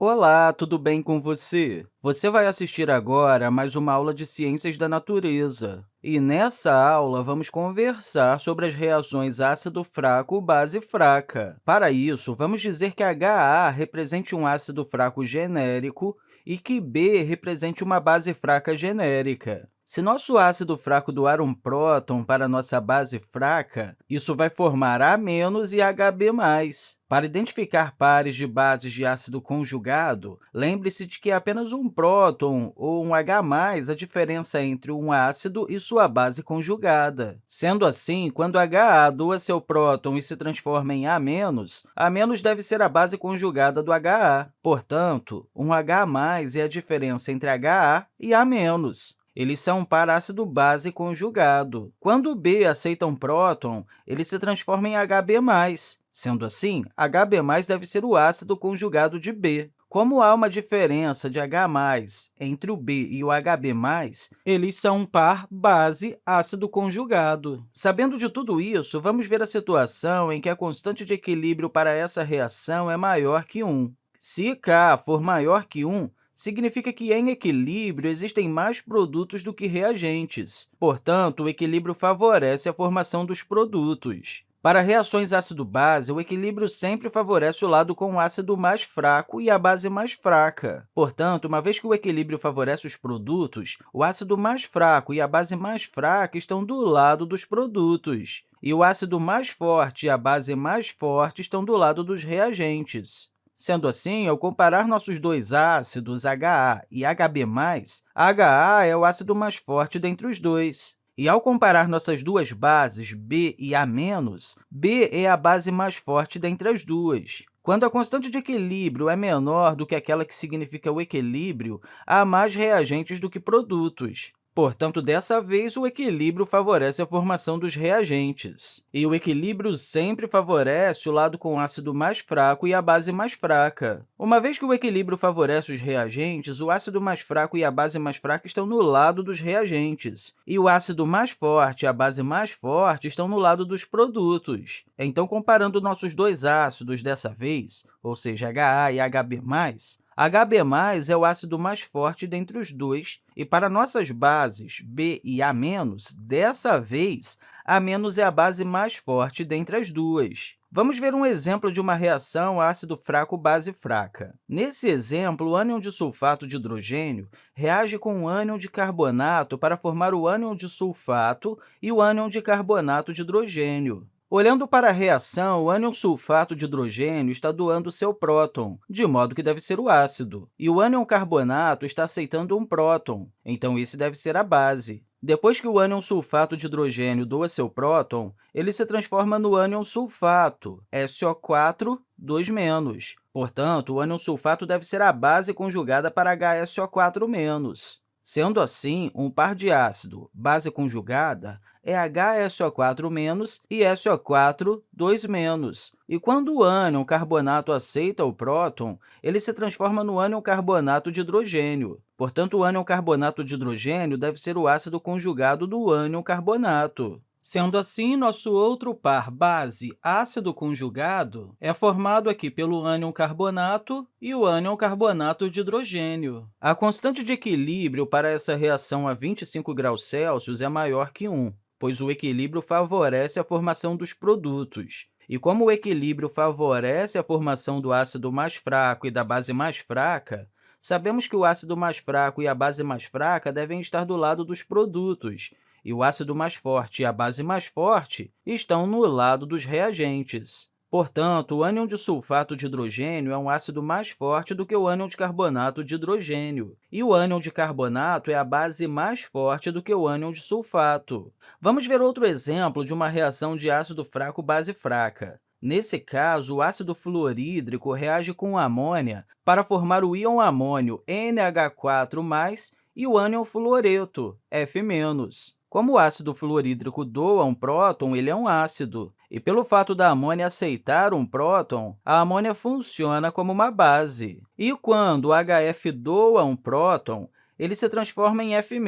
Olá, tudo bem com você? Você vai assistir agora a mais uma aula de Ciências da Natureza. E nessa aula, vamos conversar sobre as reações ácido fraco-base fraca. Para isso, vamos dizer que HA represente um ácido fraco genérico e que B represente uma base fraca genérica. Se nosso ácido fraco doar um próton para nossa base fraca, isso vai formar A- e Hb+. Para identificar pares de bases de ácido conjugado, lembre-se de que é apenas um próton ou um H+, a diferença entre um ácido e sua base conjugada. Sendo assim, quando HA doa seu próton e se transforma em A-, A- deve ser a base conjugada do HA. Portanto, um H+, é a diferença entre HA e A-. Eles são par ácido-base conjugado. Quando B aceita um próton, ele se transforma em Hb+. Sendo assim, Hb+, deve ser o ácido conjugado de B. Como há uma diferença de H+, entre o B e o Hb+, eles são um par base-ácido conjugado. Sabendo de tudo isso, vamos ver a situação em que a constante de equilíbrio para essa reação é maior que 1. Se K for maior que 1, significa que, em equilíbrio, existem mais produtos do que reagentes. Portanto, o equilíbrio favorece a formação dos produtos. Para reações ácido-base, o equilíbrio sempre favorece o lado com o ácido mais fraco e a base mais fraca. Portanto, uma vez que o equilíbrio favorece os produtos, o ácido mais fraco e a base mais fraca estão do lado dos produtos, e o ácido mais forte e a base mais forte estão do lado dos reagentes. Sendo assim, ao comparar nossos dois ácidos, HA e Hb+, HA é o ácido mais forte dentre os dois. E, ao comparar nossas duas bases, B e A-, B é a base mais forte dentre as duas. Quando a constante de equilíbrio é menor do que aquela que significa o equilíbrio, há mais reagentes do que produtos. Portanto, dessa vez, o equilíbrio favorece a formação dos reagentes. E o equilíbrio sempre favorece o lado com ácido mais fraco e a base mais fraca. Uma vez que o equilíbrio favorece os reagentes, o ácido mais fraco e a base mais fraca estão no lado dos reagentes, e o ácido mais forte e a base mais forte estão no lado dos produtos. Então, comparando nossos dois ácidos dessa vez, ou seja, HA e Hb+, Hb+, é o ácido mais forte dentre os dois, e para nossas bases B e A-, dessa vez, A- é a base mais forte dentre as duas. Vamos ver um exemplo de uma reação ácido fraco-base fraca. Nesse exemplo, o ânion de sulfato de hidrogênio reage com o ânion de carbonato para formar o ânion de sulfato e o ânion de carbonato de hidrogênio. Olhando para a reação, o ânion sulfato de hidrogênio está doando seu próton, de modo que deve ser o ácido, e o ânion carbonato está aceitando um próton, então esse deve ser a base. Depois que o ânion sulfato de hidrogênio doa seu próton, ele se transforma no ânion sulfato, SO4, 2-. Portanto, o ânion sulfato deve ser a base conjugada para HSO4-. Sendo assim, um par de ácido, base conjugada, é HSO4- e SO4, 2-. E quando o ânion carbonato aceita o próton, ele se transforma no ânion carbonato de hidrogênio. Portanto, o ânion carbonato de hidrogênio deve ser o ácido conjugado do ânion carbonato. Sendo assim, nosso outro par base ácido conjugado é formado aqui pelo ânion carbonato e o ânion carbonato de hidrogênio. A constante de equilíbrio para essa reação a 25 graus Celsius é maior que 1 pois o equilíbrio favorece a formação dos produtos. E como o equilíbrio favorece a formação do ácido mais fraco e da base mais fraca, sabemos que o ácido mais fraco e a base mais fraca devem estar do lado dos produtos, e o ácido mais forte e a base mais forte estão no lado dos reagentes. Portanto, o ânion de sulfato de hidrogênio é um ácido mais forte do que o ânion de carbonato de hidrogênio, e o ânion de carbonato é a base mais forte do que o ânion de sulfato. Vamos ver outro exemplo de uma reação de ácido fraco-base fraca. Nesse caso, o ácido fluorídrico reage com amônia para formar o íon amônio NH4+, e o ânion fluoreto, F-. Como o ácido fluorídrico doa um próton, ele é um ácido. E pelo fato da amônia aceitar um próton, a amônia funciona como uma base. E quando o HF doa um próton, ele se transforma em F-,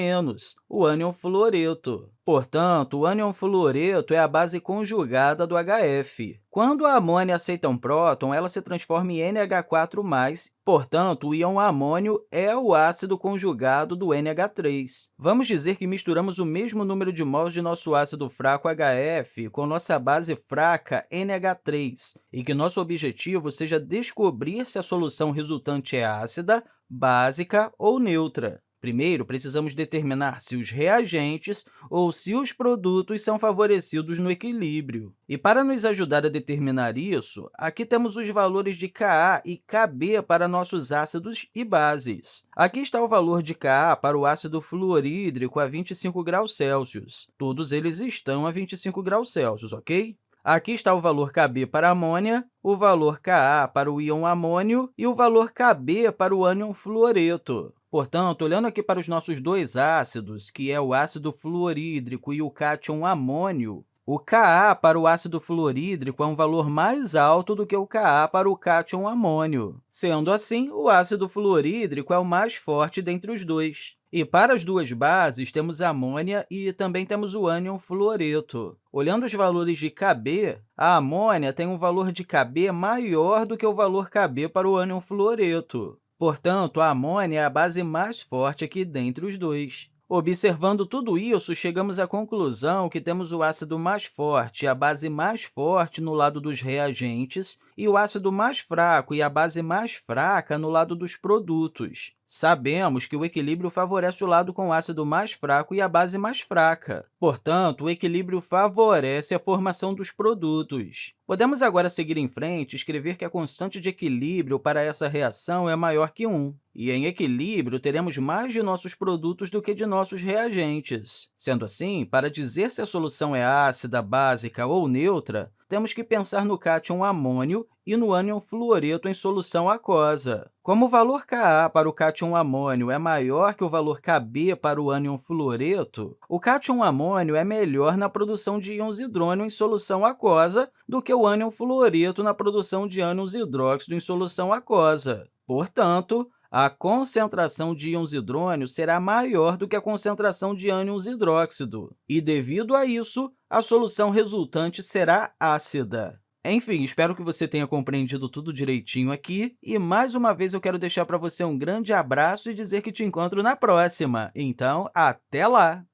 o ânion fluoreto. Portanto, o ânion fluoreto é a base conjugada do HF. Quando a amônia aceita um próton, ela se transforma em NH4+, portanto, o íon amônio é o ácido conjugado do NH3. Vamos dizer que misturamos o mesmo número de mols de nosso ácido fraco HF com nossa base fraca NH3 e que nosso objetivo seja descobrir se a solução resultante é ácida, básica ou neutra. Primeiro, precisamos determinar se os reagentes ou se os produtos são favorecidos no equilíbrio. E para nos ajudar a determinar isso, aqui temos os valores de Ka e Kb para nossos ácidos e bases. Aqui está o valor de Ka para o ácido fluorídrico a 25 graus Celsius. Todos eles estão a 25 graus Celsius, ok? Aqui está o valor Kb para a amônia, o valor Ka para o íon amônio e o valor Kb para o ânion fluoreto. Portanto, olhando aqui para os nossos dois ácidos, que é o ácido fluorídrico e o cátion amônio, o Ka para o ácido fluorídrico é um valor mais alto do que o Ka para o cátion amônio. Sendo assim, o ácido fluorídrico é o mais forte dentre os dois. E para as duas bases, temos a amônia e também temos o ânion fluoreto. Olhando os valores de Kb, a amônia tem um valor de Kb maior do que o valor Kb para o ânion fluoreto. Portanto, a amônia é a base mais forte aqui dentre os dois. Observando tudo isso, chegamos à conclusão que temos o ácido mais forte e a base mais forte no lado dos reagentes e o ácido mais fraco e a base mais fraca no lado dos produtos. Sabemos que o equilíbrio favorece o lado com o ácido mais fraco e a base mais fraca. Portanto, o equilíbrio favorece a formação dos produtos. Podemos agora seguir em frente e escrever que a constante de equilíbrio para essa reação é maior que 1. E, em equilíbrio, teremos mais de nossos produtos do que de nossos reagentes. Sendo assim, para dizer se a solução é ácida, básica ou neutra, temos que pensar no cátion amônio e no ânion fluoreto em solução aquosa. Como o valor Ka para o cátion amônio é maior que o valor Kb para o ânion fluoreto, o cátion amônio é melhor na produção de íons hidrônio em solução aquosa do que o ânion fluoreto na produção de ânions hidróxido em solução aquosa. Portanto, a concentração de íons hidrônio será maior do que a concentração de ânions hidróxido, e, devido a isso, a solução resultante será ácida. Enfim, espero que você tenha compreendido tudo direitinho aqui, e, mais uma vez, eu quero deixar para você um grande abraço e dizer que te encontro na próxima. Então, até lá!